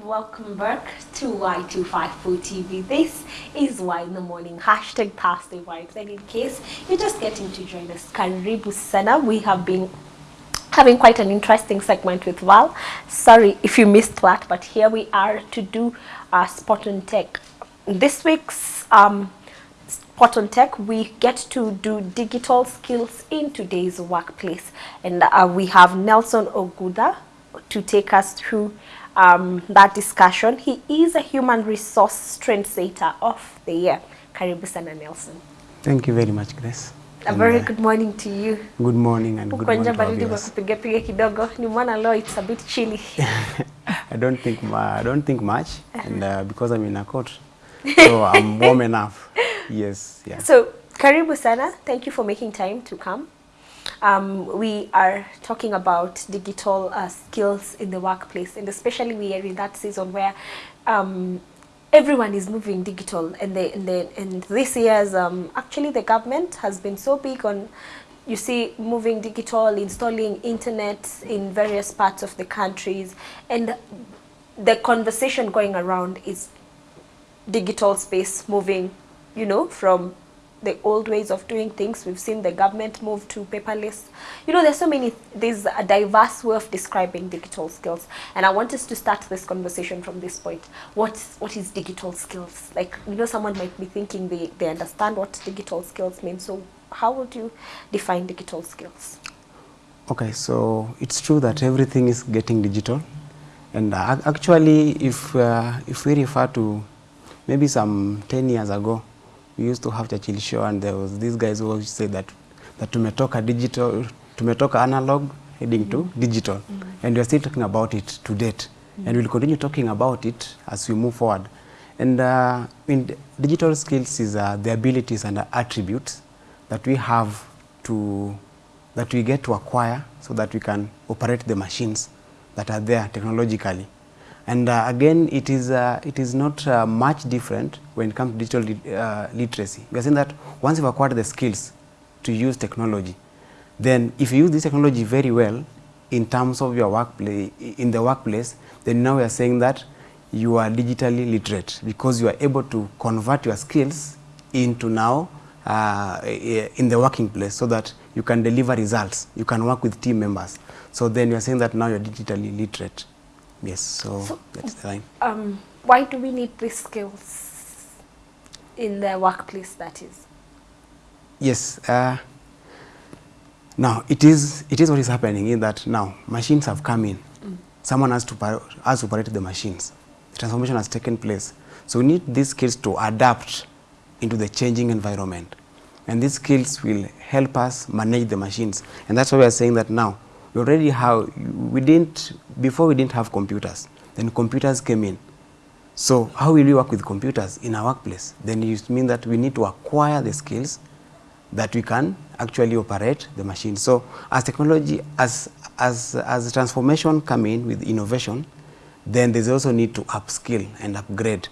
Welcome back to Y254 TV. This is Why in the Morning, hashtag Thursday Vibes. And in case you're just getting to join us, Karibu Sana. We have been having quite an interesting segment with Val. Sorry if you missed that, but here we are to do uh, Spot on Tech. This week's um, Spot on Tech, we get to do digital skills in today's workplace. And uh, we have Nelson Oguda to take us through um, that discussion. He is a human resource trendsetter of the year. Karibu sana Nelson. Thank you very much, Grace. A And, very uh, good morning to you. Good morning and good morning baridi viewers. kupiga piga kidogo. Nimeona leo it's a bit chilly. I don't think I don't think much, and uh, because I'm in a coat, so I'm warm enough. Yes, yeah. So, karibu sana. Thank you for making time to come. Um, we are talking about digital uh, skills in the workplace, and especially we are in that season where um, everyone is moving digital, and the, and, the, and this year's um, actually the government has been so big on you see moving digital, installing internet in various parts of the countries, and the conversation going around is digital space moving, you know, from the old ways of doing things. We've seen the government move to paperless. You know, there's so many, there's a diverse way of describing digital skills. And I want us to start this conversation from this point. What, what is digital skills? Like, you know, someone might be thinking they, they understand what digital skills mean. So how would you define digital skills? Okay, so it's true that everything is getting digital, and uh, actually, if uh, if we refer to maybe some 10 years ago, we used to have Churchill Show, and there was these guys who always say that that tumetoka digital, tumetoka analog heading to digital, mm -hmm. and we are still talking about it to date, mm -hmm. and we'll continue talking about it as we move forward. And uh, in digital skills is uh, the abilities and the attributes that we have to that we get to acquire so that we can operate the machines that are there technologically. And uh, again, it is, uh, it is not uh, much different when it comes to digital lit- uh, literacy. We are saying that once you've acquired the skills to use technology, then if you use this technology very well in terms of your workplace, in the workplace, then now we are saying that you are digitally literate because you are able to convert your skills into now uh, in the working place so that you can deliver results, you can work with team members. So then you are saying that now you're digitally literate. Yes, so, So- that's the line. Um, why do we need these skills in the workplace, that is? Yes. Uh, now it is it is what is happening is that now machines have come in. Someone has to has to operate the machines. The transformation has taken place. So we need these skills to adapt into the changing environment, and these skills will help us manage the machines. And that's why we are saying that now we already have we didn't before we didn't have computers. Then computers came in. So how will we work with computers in our workplace? Then it means that we need to acquire the skills that we can actually operate the machine. So as technology, as, as, as transformation come in with innovation, then there's also need to upskill and upgrade.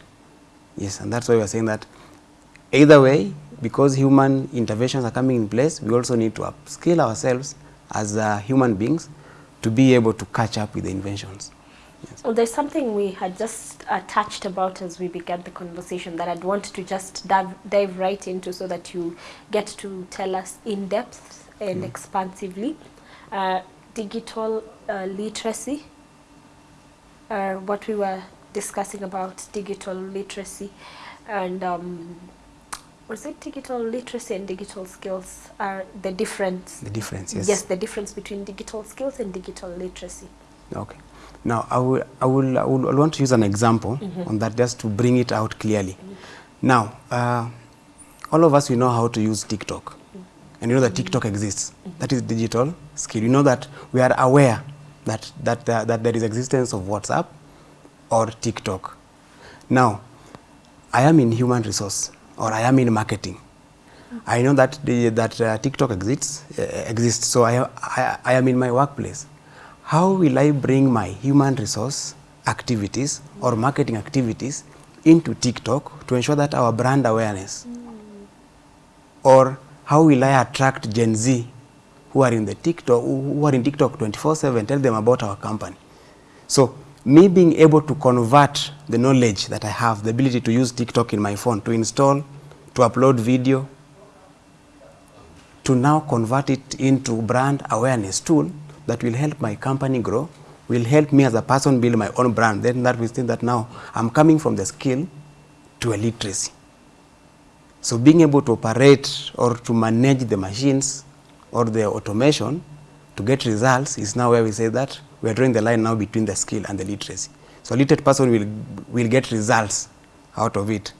Yes, and that's why we are saying that either way, because human interventions are coming in place, we also need to upskill ourselves as uh, human beings to be able to catch up with the inventions. Well, there's something we had just uh, touched about as we began the conversation that I'd want to just dive, dive right into so that you get to tell us in depth and expansively. Uh, digital uh, literacy, uh, what we were discussing about digital literacy and um, was it digital literacy and digital skills are the difference? The difference, yes. Yes, the difference between digital skills and digital literacy. Okay. Now, I will, I will, I will I want to use an example on that just to bring it out clearly. Now, uh, all of us, we know how to use TikTok. And you know that TikTok exists. That is digital skill. You know that we are aware that, that, uh, that there is existence of WhatsApp or TikTok. Now, I am in human resource or I am in marketing. I know that the, that uh, TikTok exists, uh, exists, so I, I, I am in my workplace. How will I bring my human resource activities or marketing activities into TikTok to ensure that our brand awareness? Or how will I attract Gen Z who are in the TikTok, who are in TikTok 24/7, tell them about our company? So me being able to convert the knowledge that I have, the ability to use TikTok in my phone, to install, to upload video, to now convert it into brand awareness tool that will help my company grow, will help me as a person build my own brand. Then that will mean that now I'm coming from the skill to a literacy. So being able to operate or to manage the machines or the automation to get results is now where we say that we are drawing the line now between the skill and the literacy. So a literate person will, will get results out of it.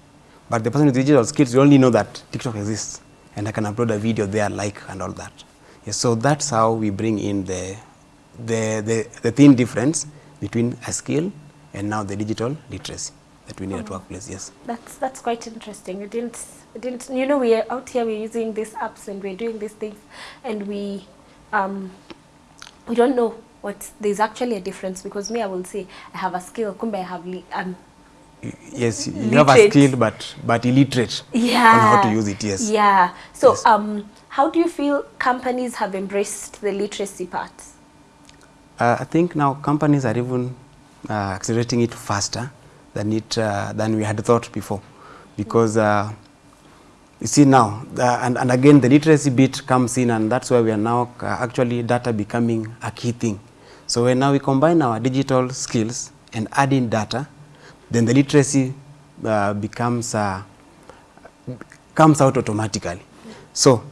But the person with digital skills will only know that TikTok exists and I can upload a video there, like and all that. Yes, so that's how we bring in the, the, the, the thin difference between a skill and now the digital literacy that we need at workplace, yes. That's that's quite interesting. I didn't I didn't you know we are out here we're using these apps and we're doing these things and we um we don't know what there's actually a difference because me I will say I have a skill kumbe I have um Yes, you have a skill but, but illiterate yeah on how to use it, yes. yeah so Yes. um how do you feel companies have embraced the literacy part Uh, I think now companies are even uh, accelerating it faster than it uh, than we had thought before, because uh, you see now, uh, and, and again the literacy bit comes in, and that's where we are now uh, actually data becoming a key thing. So when now we combine our digital skills and add in data, then the literacy uh, becomes uh, comes out automatically. So,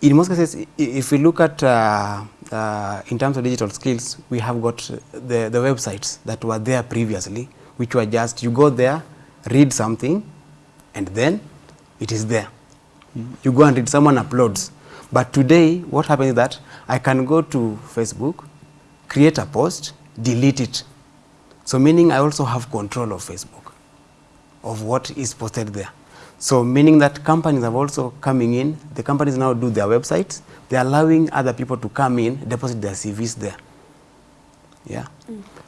in most cases, if we look at uh, uh, in terms of digital skills, we have got the, the websites that were there previously, which were just you go there, read something, and then it is there. You go and read, someone uploads. But today, what happens is that I can go to Facebook, create a post, delete it. So, meaning I also have control of Facebook of what is posted there. So meaning that companies are also coming in, the companies now do their websites, they're allowing other people to come in, deposit their CVs there. Yeah.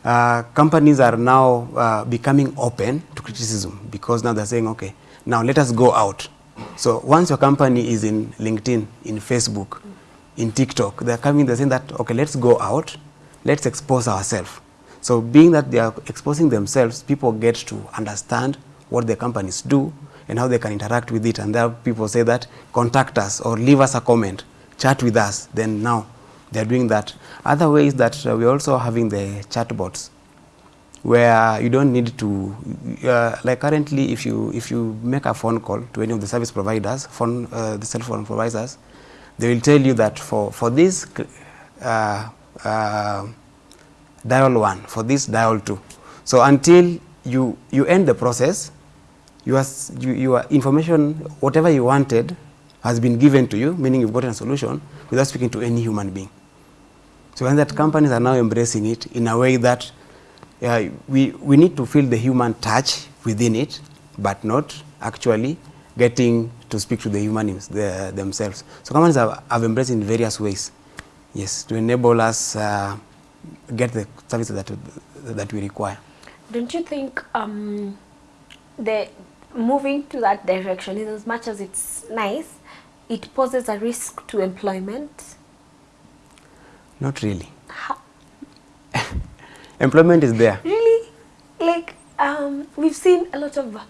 Uh, companies are now uh, becoming open to criticism because now they're saying, okay, now let us go out. So once your company is in LinkedIn, in Facebook, in TikTok, they're coming, they're saying that, okay, let's go out, let's expose ourselves. So being that they are exposing themselves, people get to understand what their companies do and how they can interact with it. And there people say that contact us or leave us a comment, chat with us. Then now they're doing that. Other ways that uh, we're also having the chatbots where you don't need to uh, like currently if you if you make a phone call to any of the service providers phone uh, the cell phone providers they will tell you that for for this uh, uh, dial 1 for this dial 2 so until you you end the process your, your information whatever you wanted has been given to you meaning you've gotten a solution without speaking to any human being. So and that companies are now embracing it in a way that uh, we, we need to feel the human touch within it, but not actually getting to speak to the humans the, themselves. So companies have, have embraced in various ways, yes, to enable us uh, get the services that, that we require. Don't you think um, the moving to that direction, in as much as it's nice, it poses a risk to employment? Not really. Employment is there. really? Like, um, we've seen a lot of,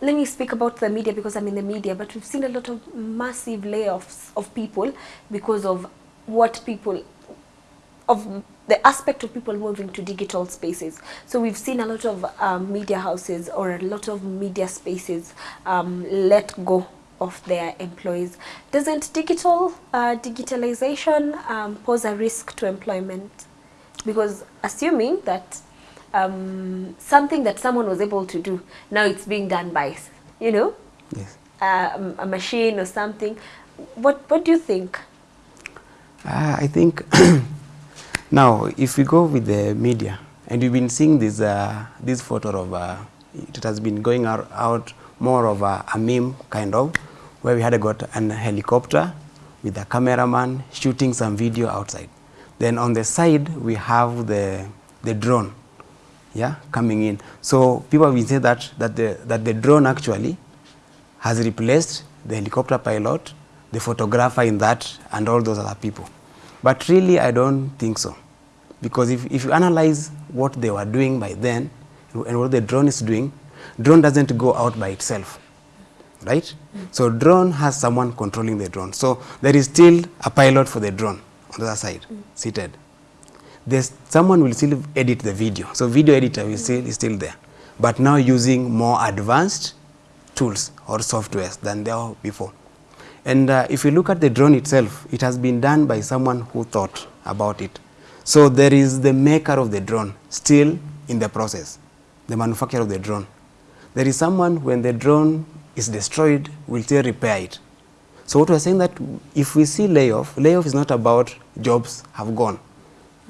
let me speak about the media because I'm in the media, but we've seen a lot of massive layoffs of people because of what people, of the aspect of people moving to digital spaces. So we've seen a lot of um, media houses or a lot of media spaces um, let go of their employees. Doesn't digital uh, digitalization um, pose a risk to employment? Because assuming that um, something that someone was able to do, now it's being done by, you know, Yes. uh, a machine or something. What What do you think? Uh, I think now, if we go with the media, and we've been seeing this uh, this photo of uh, it has been going out, out more of a, a meme kind of, where we had got an helicopter with a cameraman shooting some video outside. Then on the side we have the the drone, yeah, coming in. So people been saying that that the that the drone actually has replaced the helicopter pilot, the photographer in that, and all those other people. But really, I don't think so. because if, if you analyze what they were doing by then and what the drone is doing, drone doesn't go out by itself, right? So drone has someone controlling the drone. So there is still a pilot for the drone on the other side, seated. There's someone will still edit the video. So video editor will still is still there, but now using more advanced tools or softwares than there were before. And uh, if you look at the drone itself, it has been done by someone who thought about it. So there is the maker of the drone still in the process, the manufacturer of the drone. There is someone when the drone is destroyed will still repair it. So what we're saying that if we see layoff, layoff is not about jobs have gone.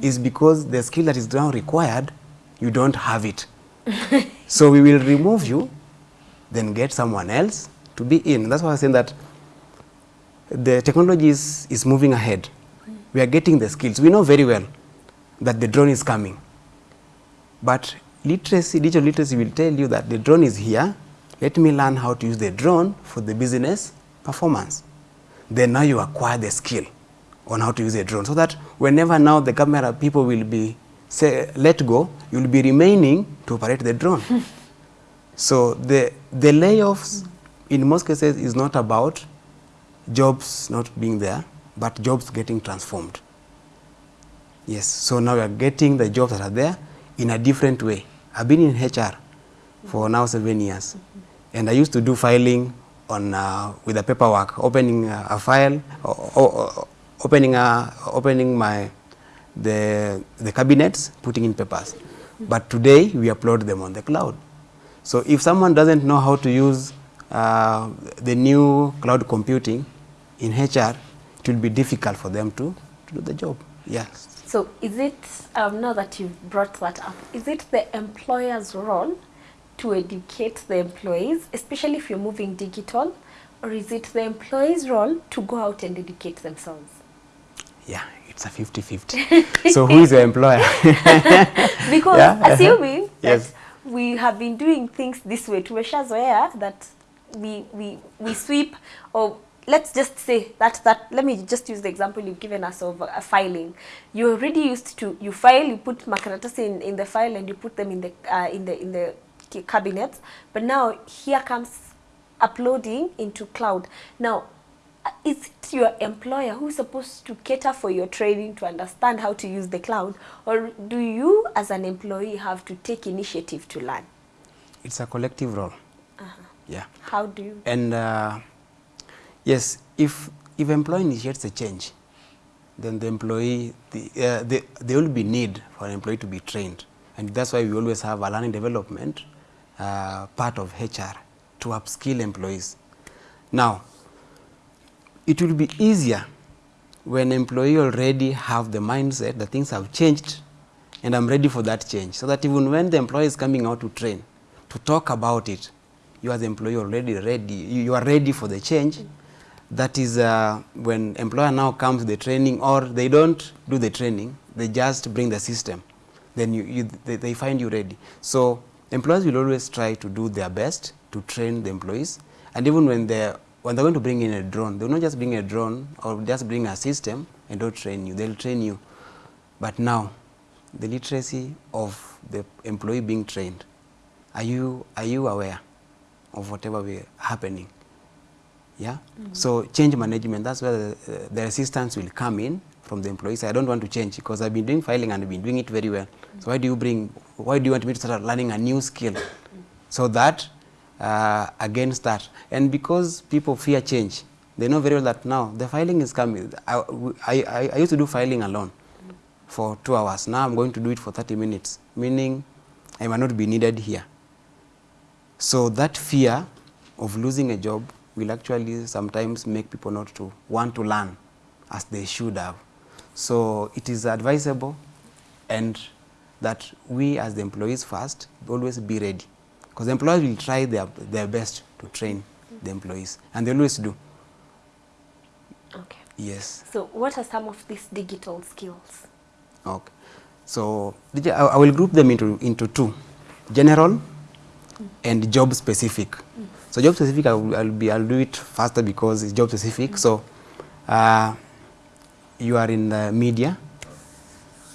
It's because the skill that is now required, you don't have it. so we will remove you, then get someone else to be in. That's why I'm saying that the technology is, is moving ahead. We are getting the skills. We know very well that the drone is coming. But literacy, digital literacy will tell you that the drone is here. Let me learn how to use the drone for the business performance. Then now you acquire the skill on how to use a drone so that whenever now the camera people will be say, let go, you will be remaining to operate the drone. so the, the layoffs in most cases is not about jobs not being there, but jobs getting transformed. Yes, so now we are getting the jobs that are there in a different way. I've been in HR for now seven years, and I used to do filing on uh, with the paperwork, opening uh, a file, o- o- o- opening opening my the the cabinets, putting in papers. But today we upload them on the cloud. So if someone doesn't know how to use uh, the new cloud computing in HR, it will be difficult for them to, to do the job. Yes. So is it, um, now that you've brought that up, is it the employer's role to educate the employees, especially if you're moving digital, or is it the employee's role to go out and educate themselves? Yeah, it's a 50-50. so who is the employer? Because Yeah, assuming Yes. that we have been doing things this way, tumeshazoea that we, we, we sweep or let's just say that that let me just use the example you've given us of uh, filing you're already used to you file you put makaratasi in, in the file and you put them in the uh, in the in the ca- cabinets but now here comes uploading into cloud now uh, is it your employer who's supposed to cater for your training to understand how to use the cloud or do you as an employee have to take initiative to learn it's a collective role. uh-huh. Yeah. how do you And uh, yes, if if employee initiates a change, then the employee the, uh, the, there will be need for an employee to be trained, and that's why we always have a learning development uh, part of HR to upskill employees. Now, it will be easier when employee already have the mindset that things have changed and I'm ready for that change. So that even when the employee is coming out to train, to talk about it, you as employee already ready, you, you are ready for the change. That is uh, when employer now comes the training or they don't do the training, they just bring the system. Then you, you, they, they find you ready. So employers will always try to do their best to train the employees. And even when they're, when they're going to bring in a drone, they'll not just bring a drone or just bring a system and don't train you. They'll train you. But now, the literacy of the employee being trained, are you, are you aware of whatever be happening? Yeah? So change management, that's where the, uh, the assistance will come in from the employees. I don't want to change because I've been doing filing and I've been doing it very well. So why do you bring, why do you want me to start learning a new skill? So that, uh, against that. And because people fear change, they know very well that now the filing is coming. I, I, I used to do filing alone for two hours. Now I'm going to do it for 30 minutes, meaning I might not be needed here. So that fear of losing a job will actually sometimes make people not to want to learn as they should have. So it is advisable and that we as the employees first always be ready because employers will try their, their best to train the employees and they always do. okay Yes. so what are some of these digital skills Okay. So I, I will group them into, into two, general mm. and job specific. Mm. So job specific, I'll, I'll, be, I'll do it faster because it's job specific. So uh, you are in the media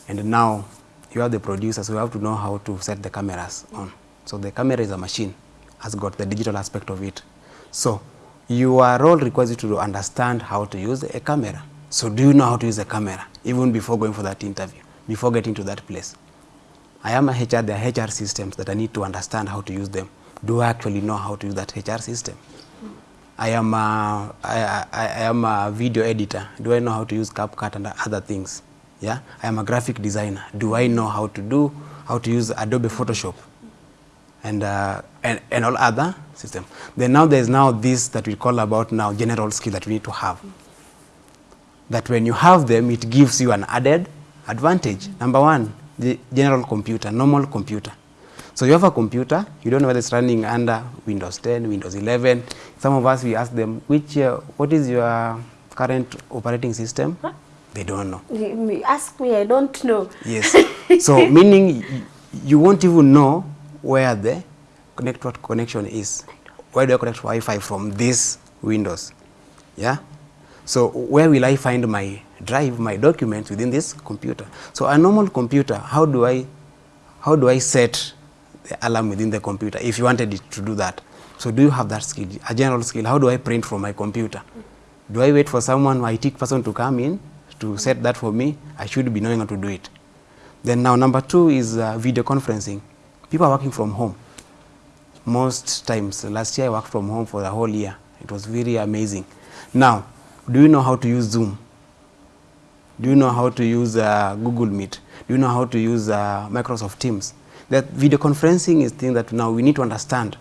And now you are the producer, so you have to know how to set the cameras on. So the camera is a machine, has got the digital aspect of it. So your role requires you to understand how to use a camera. So do you know how to use a camera even before going for that interview, before getting to that place? I am a HR, there are HR systems that I need to understand how to use them. Do I actually know how to use that HR system? I am a, I, I, am a video editor. Do I know how to use CapCut and other things? Yeah, I am a graphic designer. Do I know how to do, how to use Adobe Photoshop? and, uh, and, and all other system. Then now there's now this that we call about now general skill that we need to have. That when you have them, it gives you an added advantage. Number one, the general computer, normal computer. So you have a computer, you don't know whether it's running under Windows 10, Windows 11. Some of us, we ask them, which, uh, what is your current operating system? Huh? They don't know. Ask me, I don't know. Yes. so meaning you won't even know where the network connection is. Where do I connect Wi-Fi from this Windows? Yeah. So where will I find my drive, my documents within this computer? So a normal computer, how do I, how do I set the alarm within the computer if you wanted it to do that? So do you have that skill, a general skill? How do I print from my computer? Do I wait for someone, IT person to come in to set that for me? I should be knowing how to do it. Then now number two is uh, video conferencing. People are working from home. Most times, last year I worked from home for the whole year. It was very amazing. Now, do you know how to use Zoom? Do you know how to use uh, Google Meet? Do you know how to use uh, Microsoft Teams? That video conferencing is thing that now we need to understand.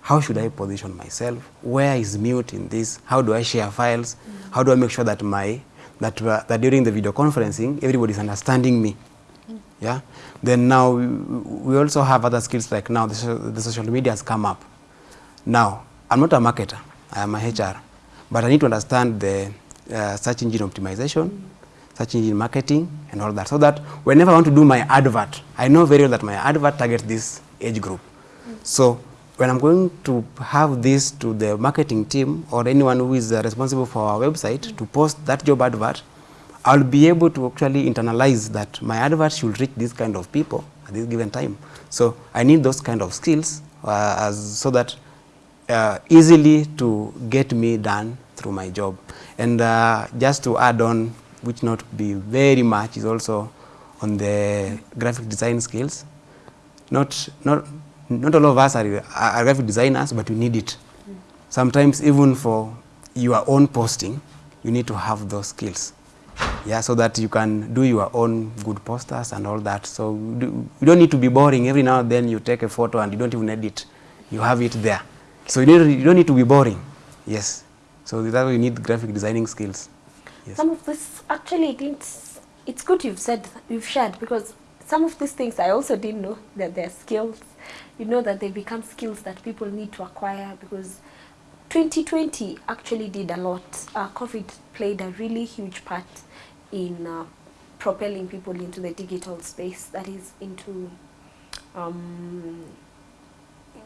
How should I position myself? Where is mute in this? How do I share files? Mm. How do I make sure that my that, uh, that during the video conferencing everybody is understanding me? Mm. Yeah. Then now we, we also have other skills like now the, so- the social media has come up. Now I'm not a marketer. I am a HR, but I need to understand the uh, search engine optimization, search engine marketing, and all that, so that whenever I want to do my advert, I know very well that my advert targets this age group. So when I'm going to have this to the marketing team or anyone who is uh, responsible for our website to post that job advert, I'll be able to actually internalize that my advert should reach this kind of people at this given time. So I need those kind of skills uh, as, so that uh, easily to get me done through my job. And uh, just to add on, which not be very much, is also on the graphic design skills. Not, not, not all of us are, are graphic designers, but we need it. Sometimes even for your own posting, you need to have those skills. Yeah, so that you can do your own good posters and all that. So you do- you don't need to be boring. Every now and then you take a photo and you don't even edit. You have it there. So you, need, you don't need to be boring. Yes. So that's why you need graphic designing skills. Yes. Some of this actually it's it's good you've said you've shared because some of these things I also didn't know that they're skills. You know that they become skills that people need to acquire because 2020 actually did a lot. Uh, COVID played a really huge part in uh, propelling people into the digital space, that is into um,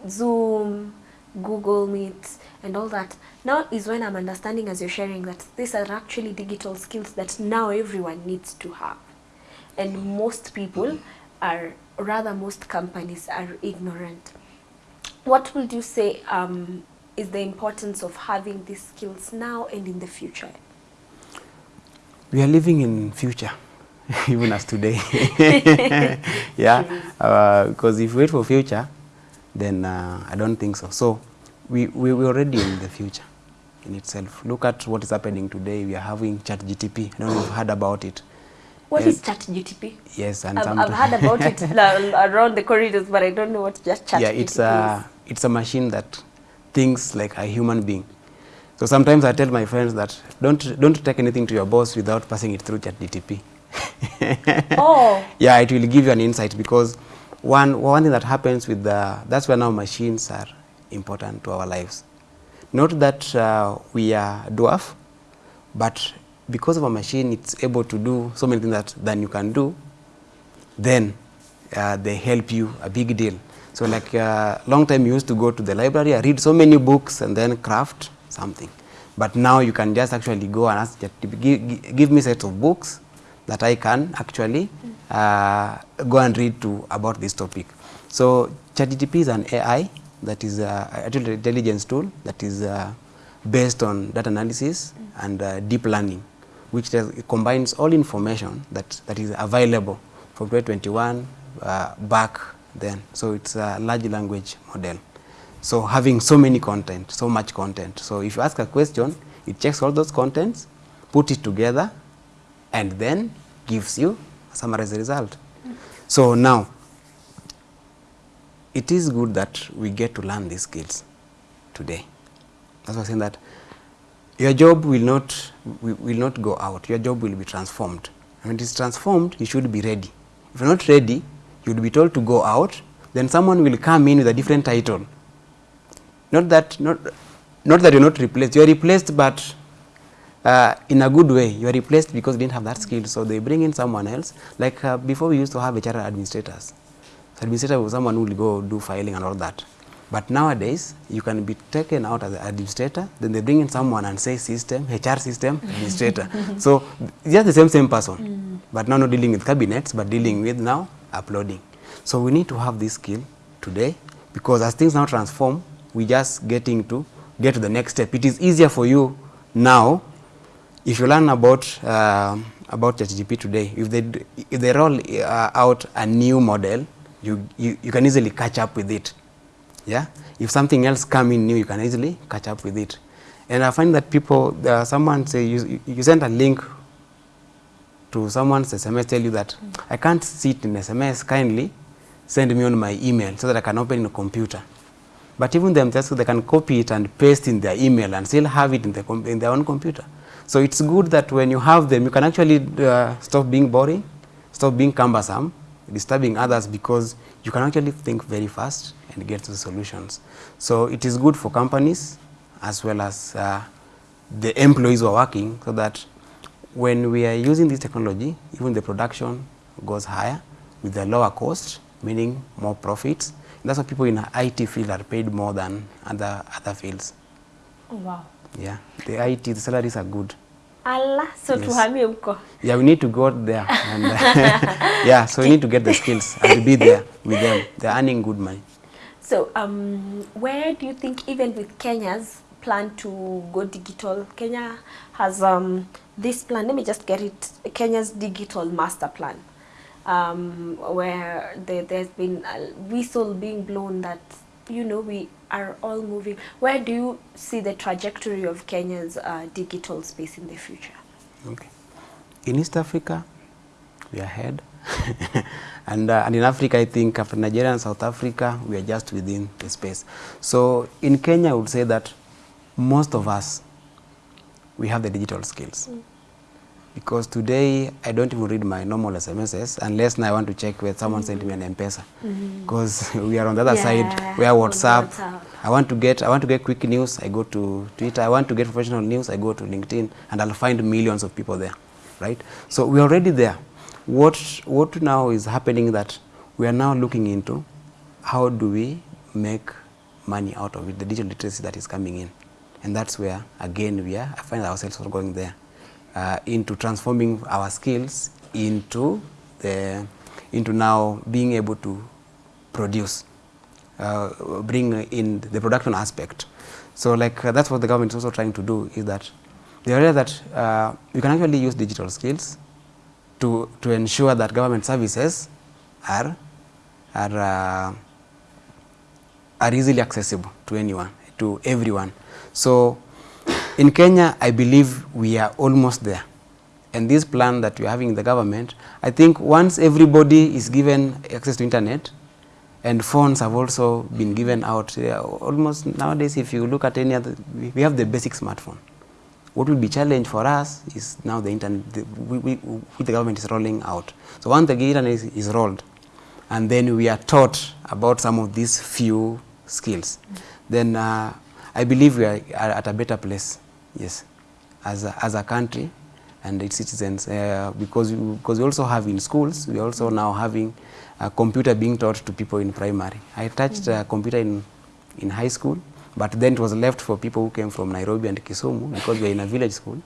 Zoom, Google Meets and all that. Now is when I'm understanding as you're sharing that these are actually digital skills that now everyone needs to have. And most people are, rather most companies are ignorant. What would you say um, is the importance of having these skills now and in the future? We are living in future, even as today. yeah, uh, because if we wait for future, then uh, I don't think so. So we, we, we're already in the future in itself. Look at what is happening today. We are having chat GTP. I don't know if you've heard about it. What Yes. is ChatGTP? Yes, and I've, I've heard about it around the corridors, but I don't know what just ChatGPT yeah, it's is. a it's a machine that thinks like a human being. So sometimes I tell my friends that don't don't take anything to your boss without passing it through ChatGTP. Oh. Yeah, it will give you an insight because one one thing that happens with the that's where now machines are important to our lives. Not that uh, we are dwarf, but because of a machine, it's able to do so many things that than you can do. Then uh, they help you a big deal. So like uh, long time you used to go to the library, I read so many books and then craft something. But now you can just actually go and ask, give, give me sets of books that I can actually uh, go and read to about this topic. So ChatGPT is an AI that is a artificial intelligence tool that is uh, based on data analysis and uh, deep learning, which does, combines all information that, that is available from 2021 uh, back then. So it's a large language model. So having so many content, so much content. So if you ask a question, it checks all those contents, put it together, and then gives you a summarized result. So now, it is good that we get to learn these skills today. That's why I'm saying that your job will not will, not go out. Your job will be transformed. And when it is transformed, you should be ready. If you're not ready, you will be told to go out. Then someone will come in with a different title. Not that not not that you're not replaced. You're replaced, but uh, in a good way. You are replaced because you didn't have that skill. So they bring in someone else. Like uh, before, we used to have HR administrators. So administrator was someone who will go do filing and all that. But nowadays, you can be taken out as an administrator, then they bring in someone and say system, HR system, administrator. so just the same same person, but now not dealing with cabinets, but dealing with now uploading. So we need to have this skill today because as things now transform, we just getting to get to the next step. It is easier for you now if you learn about uh, about ChatGPT today, if they if they roll uh, out a new model, you, you you can easily catch up with it. Yeah, if something else come in new, you can easily catch up with it. And I find that people, uh, someone say you you send a link to someone's SMS, tell you that mm. I can't see it in SMS. Kindly send me on my email so that I can open in a computer. But even themselves, they can copy it and paste in their email and still have it in, the in their own computer. So it's good that when you have them, you can actually uh, stop being boring, stop being cumbersome, disturbing others because you can actually think very fast and get to the solutions. So it is good for companies as well as uh, the employees who are working so that when we are using this technology, even the production goes higher with a lower cost, meaning more profits. That's why people in IT field are paid more than other other fields. Oh, wow. Yeah, the IT the salaries are good. Allah, so Yes. tuhamie huko. Yeah, we need to go there. And, uh, yeah, so we need to get the skills and be there with them. They're earning good money. So, um, where do you think, even with Kenya's plan to go digital, Kenya has um, this plan, let me just get it, Kenya's digital master plan, um, where there, there's been a whistle being blown that, you know, we are all moving. Where do you see the trajectory of Kenya's uh, digital space in the future? Okay. In East Africa, we are ahead. and, uh, and in Africa, I think after Nigeria and South Africa, we are just within the space. So in Kenya, I would say that most of us, we have the digital skills. Because today, I don't even read my normal SMSs unless now I want to check whether someone sent me an M-Pesa. Because we are on the other Yeah, side, we are WhatsApp, WhatsApp. I want to get I want to get quick news. I go to Twitter. I want to get professional news. I go to LinkedIn, and I'll find millions of people there, right? So we're already there. What what now is happening that we are now looking into how do we make money out of it, the digital literacy that is coming in, and that's where again we are. I find ourselves going there uh, into transforming our skills into the into now being able to produce uh, bring in the production aspect. So like uh, that's what the government is also trying to do is that the realize that uh, you can actually use digital skills to to ensure that government services are are uh, are easily accessible to anyone to everyone. So in Kenya, I believe we are almost there. And this plan that we are having in the government, I think once everybody is given access to internet, and phones have also been given out. Almost nowadays, if you look at any other, we have the basic smartphone. What will be challenge for us is now the internet, the, we, we, the government is rolling out. So once the internet is, is rolled, and then we are taught about some of these few skills, then uh, I believe we are at a better place, yes, as a, as a country and its citizens, uh, because, we, because we also have in schools, we are also now having a computer being taught to people in primary. I touched a computer in, in high school, but then it was left for people who came from Nairobi and Kisumu because we are in a village school.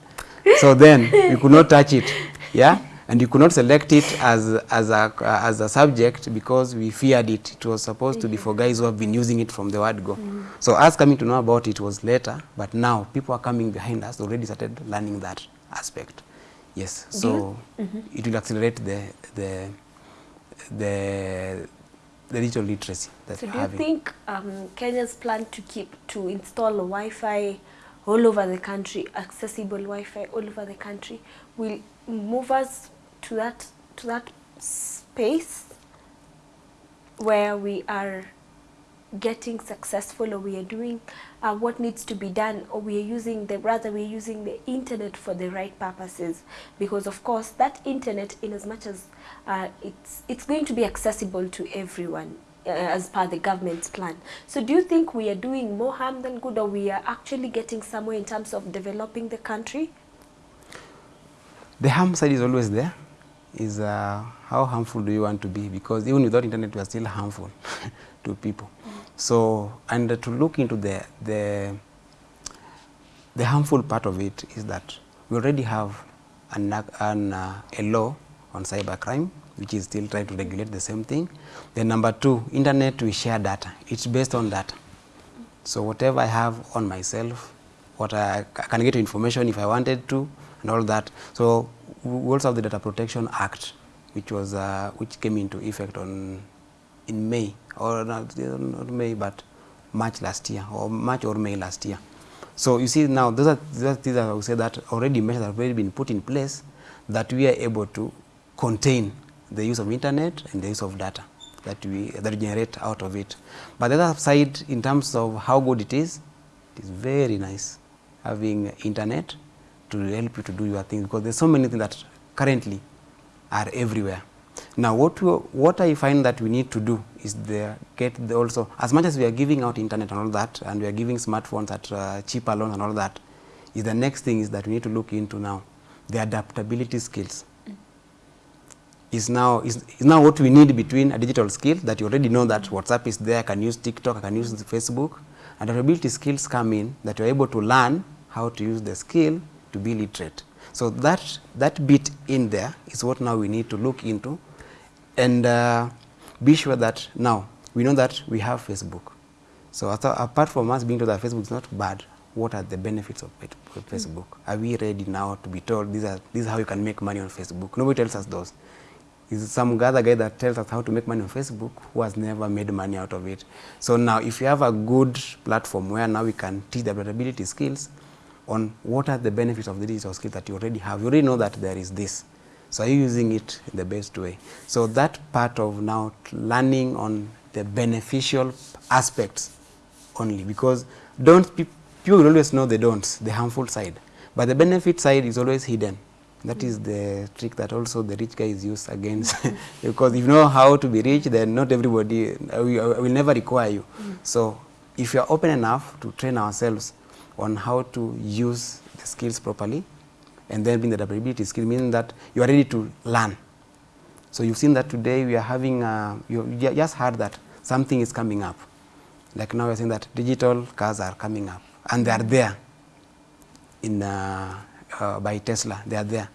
So then we could not touch it, yeah. And you could not select it as, as, a, as a subject because we feared it. It was supposed to be for guys who have been using it from the word go. So us coming to know about it was later, but now people are coming behind us already started learning that aspect. Yes, so it will accelerate the, the, the, the digital literacy that So do you think um, Kenya's plan to keep to install Wi-Fi all over the country, accessible Wi-Fi all over the country, will move us to that to that space where we are getting successful or we are doing uh, what needs to be done or we are using the rather we are using the internet for the right purposes. Because of course that internet in as much as uh, it's it's going to be accessible to everyone uh, as per the government's plan. So do you think we are doing more harm than good or we are actually getting somewhere in terms of developing the country The harm side is always there. Is uh, how harmful do you want to be? Because even without internet, we are still harmful to people. So, and to look into the the the harmful part of it is that we already have an, an, uh, a law on cybercrime, which is still trying to regulate the same thing. Then number two, internet we share data. It's based on data. So whatever I have on myself, what I, I can get information if I wanted to, and all that. So we also have the Data Protection Act, which was uh, which came into effect on in May or not, not May, but March last year, or March or May last year. So you see now those are those are things that I would say that already measures have already been put in place that we are able to contain the use of internet and the use of data that we that we generate out of it. But the other side, in terms of how good it is, it is very nice having internet to help you to do your things because there's so many things that currently are everywhere. Now, what we, what I find that we need to do is the, get the also as much as we are giving out internet and all that, and we are giving smartphones at uh, cheaper loans and all that, is the next thing is that we need to look into now the adaptability skills is now is, is now what we need between a digital skill that you already know that WhatsApp is there, I can use TikTok, I can use Facebook, and adaptability skills come in that you're able to learn how to use the skill to be literate. So that that bit in there is what now we need to look into, and uh, be sure that now we know that we have Facebook. So apart from us being told that Facebook is not bad, what are the benefits of it- of Facebook? Are we ready now to be told these are this is how you can make money on Facebook? Nobody tells us those. Is some other guy that tells us how to make money on Facebook who has never made money out of it. So now if you have a good platform where now we can teach the adaptability skills on what are the benefits of the digital skills that you already have. You already know that there is this. So are you using it in the best way? So that part of now learning on the beneficial aspects only because don't people always know the don'ts, the harmful side, but the benefit side is always hidden. That is the trick that also the rich guys use against because if you know how to be rich, then not everybody uh, we, uh, will never require you. So if you are open enough to train ourselves on how to use the skills properly, and then being the adaptability skill, meaning that you are ready to learn. So you've seen that today we are having, uh, you just heard that something is coming up. Like now we're saying that digital cars are coming up and they are there in, uh, uh, by Tesla, they are there.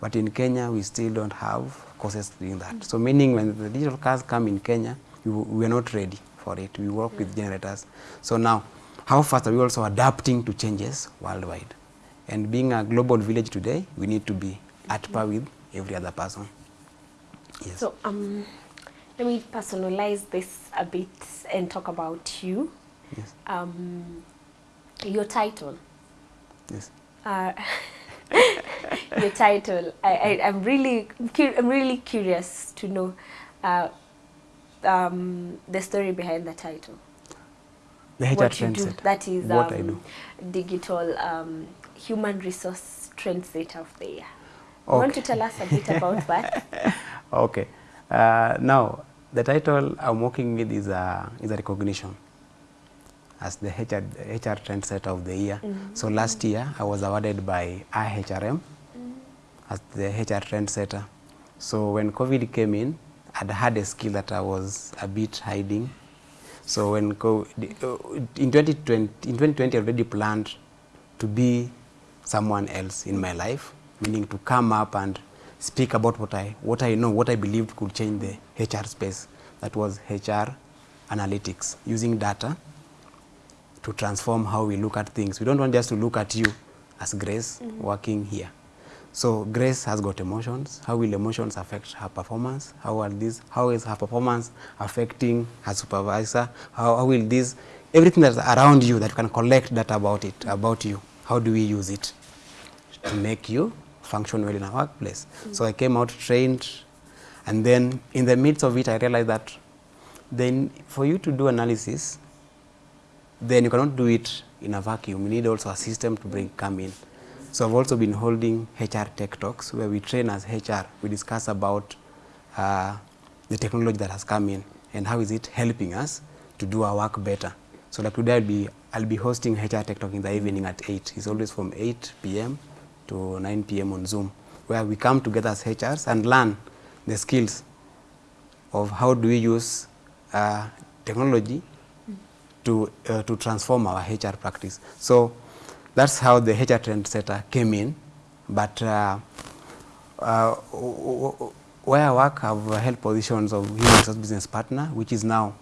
But in Kenya, we still don't have courses doing that. So meaning when the digital cars come in Kenya, we, we are not ready for it. We work with generators. So now, how fast are we also adapting to changes worldwide? And being a global village today, we need to be at par with every other person. Yes. So um, let me personalize this a bit and talk about you. yes. Um, your title. Yes. Uh, your title. I, I, I'm really, I'm really curious to know uh, um, the story behind the title. The HR what you do. That is What I um, do. digital um, human resource trendsetter of the year. You want to tell us a bit about that? Okay. Uh, now, the title I'm working with is a, is a recognition as the HR, HR trendsetter of the year. So last year, I was awarded by IHRM as the HR trendsetter. So when COVID came in, I'd had a skill that I was a bit hiding. So when uh, in 2020, in 2020, I already planned to be someone else in my life, meaning to come up and speak about what I, what I know, what I believed could change the HR space. That was HR analytics, using data to transform how we look at things. We don't want just to look at you as Grace working here. So Grace has got emotions. How will emotions affect her performance? How are these? How is her performance affecting her supervisor? How, how will this? Everything that's around you that you can collect data about it, about you. How do we use it to make you function well in a workplace? Mm. So I came out trained, and then in the midst of it, I realized that then for you to do analysis, then you cannot do it in a vacuum. You need also a system to bring come in. So I've also been holding HR tech talks where we train as HR. We discuss about uh, the technology that has come in and how is it helping us to do our work better. So like today I'll be, I'll be hosting HR tech talk in the evening at 8. It's always from 8 p.m. to 9 p.m. on Zoom where we come together as HRs and learn the skills of how do we use uh, technology to, uh, to transform our HR practice. So that's how the HR trend setter came in. But uh, uh, where I work, I've held positions of human resource business partner, which is now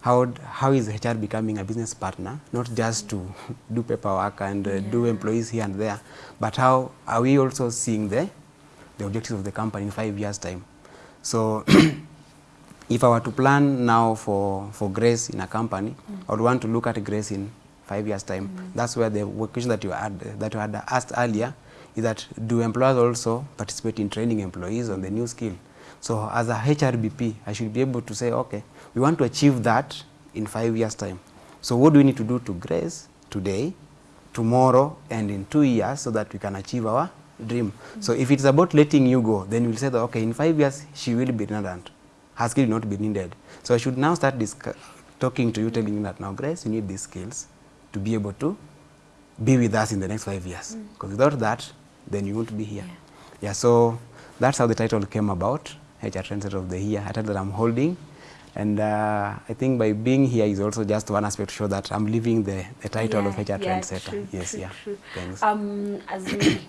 how, how is HR becoming a business partner, not just to do paperwork and uh, do employees here and there, but how are we also seeing the, the objectives of the company in five years' time. So if I were to plan now for, for Grace in a company, I would want to look at Grace in five years' time. That's where the question that you had that you had asked earlier is that do employers also participate in training employees on the new skill? So as a HRBP, I should be able to say, okay, we want to achieve that in five years' time. So what do we need to do to Grace today, tomorrow, and in two years so that we can achieve our dream? So if it's about letting you go, then we'll say that, okay, in five years, she will be redundant. Her skill will not be needed. So I should now start talking to you, telling you that now, Grace, you need these skills to be able to be with us in the next five years. Because without that, then you won't be here. Yeah. so that's how the title came about, HR Trendsetter of the Year, a title that I'm holding. And uh, I think by being here is also just one aspect to show that I'm living the, the title of HR yeah, Trendsetter. True, yes, true, yeah. True. Thanks. Um, as we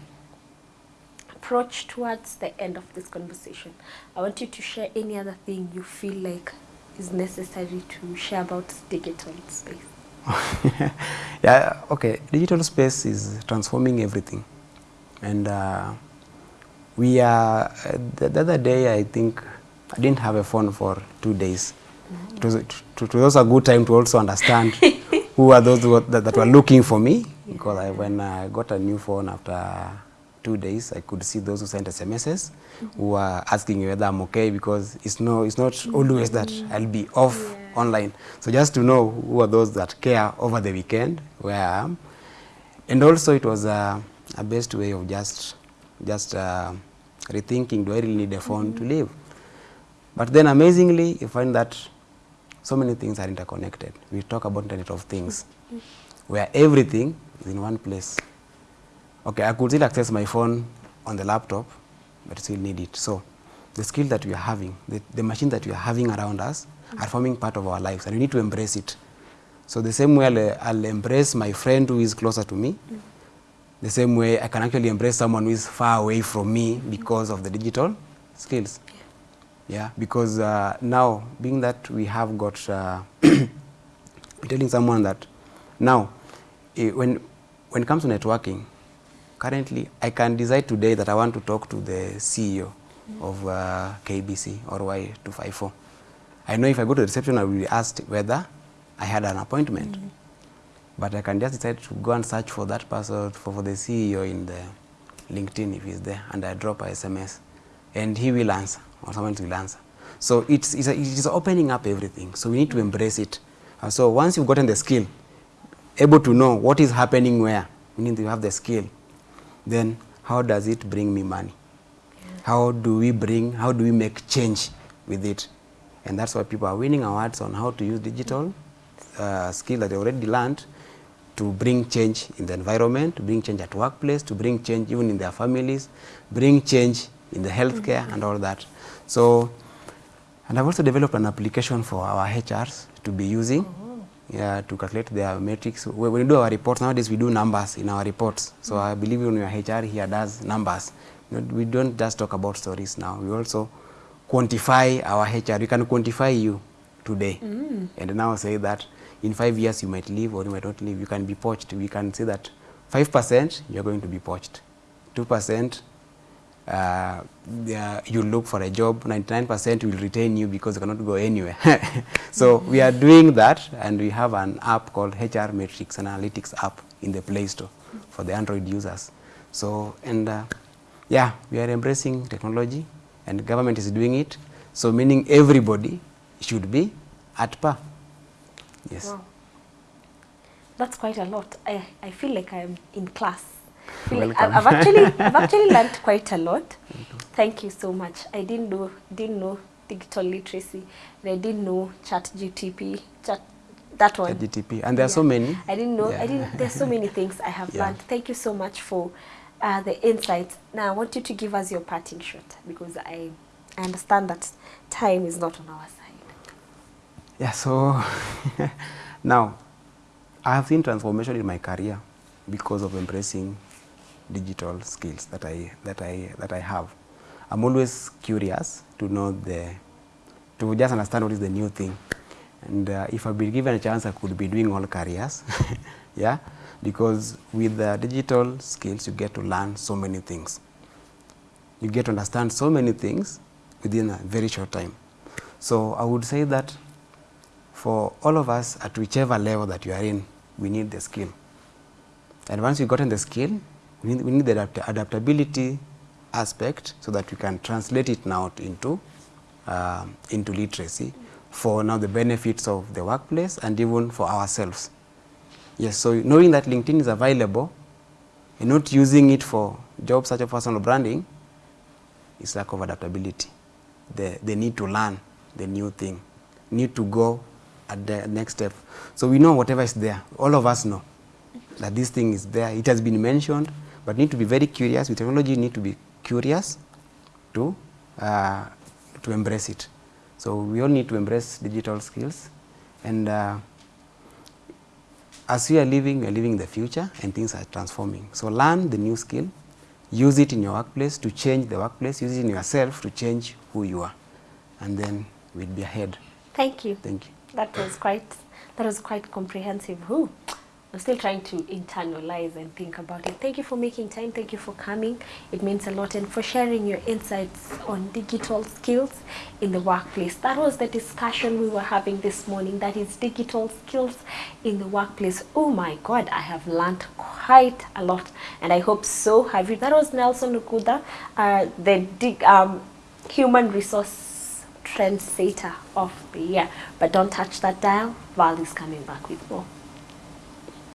approach towards the end of this conversation, I want you to share any other thing you feel like is necessary to share about digital space. yeah, okay. Digital space is transforming everything. And uh, we are, uh, the, the other day, I think, I didn't have a phone for two days. It was, it, it was a good time to also understand who are those who that, that were looking for me. Because I, when I got a new phone after two days, I could see those who sent SMSs who are asking me whether I'm okay because it's no, it's not always that I'll be off online. So just to know who are those that care over the weekend where I am, and also it was a, a best way of just just uh, rethinking: Do I really need a phone to mm-hmm. live? But then amazingly, you find that so many things are interconnected. We talk about Internet of Things, mm-hmm. where everything is in one place. Okay, I could still access my phone on the laptop, but still need it. So the skill that we are having, the, the machine that we are having around us are forming part of our lives, and we need to embrace it. So the same way I'll, I'll embrace my friend who is closer to me, the same way I can actually embrace someone who is far away from me because of the digital skills. Yeah, because uh, now, being that we have got, uh, telling someone that now, eh, when, when it comes to networking, currently I can decide today that I want to talk to the CEO of uh, KBC or Y254. I know if I go to the reception, I will be asked whether I had an appointment. But I can just decide to go and search for that person, for, for the CEO in the LinkedIn if he's there, and I drop a SMS. And he will answer, or someone will answer. So it's, it's, a, it's opening up everything. So we need to embrace it. Uh, so once you've gotten the skill, able to know what is happening where, meaning you have the skill, then how does it bring me money? How do we bring, how do we make change with it? And that's why people are winning awards on how to use digital uh, skill that they already learned to bring change in the environment, to bring change at workplace, to bring change even in their families, bring change in the healthcare and all that. So, and I've also developed an application for our HRs to be using yeah, to calculate their metrics. When we do our reports, nowadays we do numbers in our reports. So I believe when your HR here does numbers, we don't just talk about stories now. We also quantify our HR. We can quantify you today. And now say that in five years you might leave or you might not leave. You can be poached. We can say that 5% you're going to be poached. 2% uh, yeah, you look for a job, 99% will retain you because you cannot go anywhere. so we are doing that and we have an app called HR Matrix, analytics app in the Play Store for the Android users. So, and uh, yeah, we are embracing technology and the government is doing it. So meaning everybody should be at par. Yes. Wow. That's quite a lot. I, I feel like I'm in class. Like I've, actually I've actually learned quite a lot. Thank you so much. I didn't know didn't know digital literacy. And I didn't know chat GTP, chat that one. GTP. And there are so many. I didn't know. I Yeah. didn't. There's so many things I have Yeah. learned. Thank you so much for uh, the insights. Now I want you to give us your parting shot because I, I understand that time is not on our side. Yeah, so now I have seen transformation in my career because of embracing digital skills that I that I that I have. I'm always curious to know the to just understand what is the new thing. And uh, if I've been given a chance, I could be doing all careers. yeah, because with the digital skills, you get to learn so many things. You get to understand so many things within a very short time. So I would say that for all of us at whichever level that you are in, we need the skill. And once you've gotten the skill, we need, we need the adapt adaptability aspect so that we can translate it now into, uh, into literacy for now the benefits of the workplace and even for ourselves. Yes, so knowing that LinkedIn is available and not using it for job search or personal branding is lack of adaptability. The, the need to learn the new thing, need to go at the next step. So we know whatever is there. All of us know that this thing is there. It has been mentioned, but need to be very curious. With technology, need to be curious to, uh, to embrace it. So we all need to embrace digital skills. And uh, as we are living, we are living in the future and things are transforming. So learn the new skill, use it in your workplace to change the workplace, use it in yourself to change who you are. And then we'll be ahead. Thank you. Thank you. That was quite that was quite comprehensive. Ooh, I'm still trying to internalize and think about it. Thank you for making time. Thank you for coming. It means a lot and for sharing your insights on digital skills in the workplace. That was the discussion we were having this morning. That is digital skills in the workplace. Oh my God, I have learned quite a lot, and I hope so have you. That was Nelson Ukuda, uh, the um, human resource trendsetter of the year. But don't touch that dial. Val is coming back with more.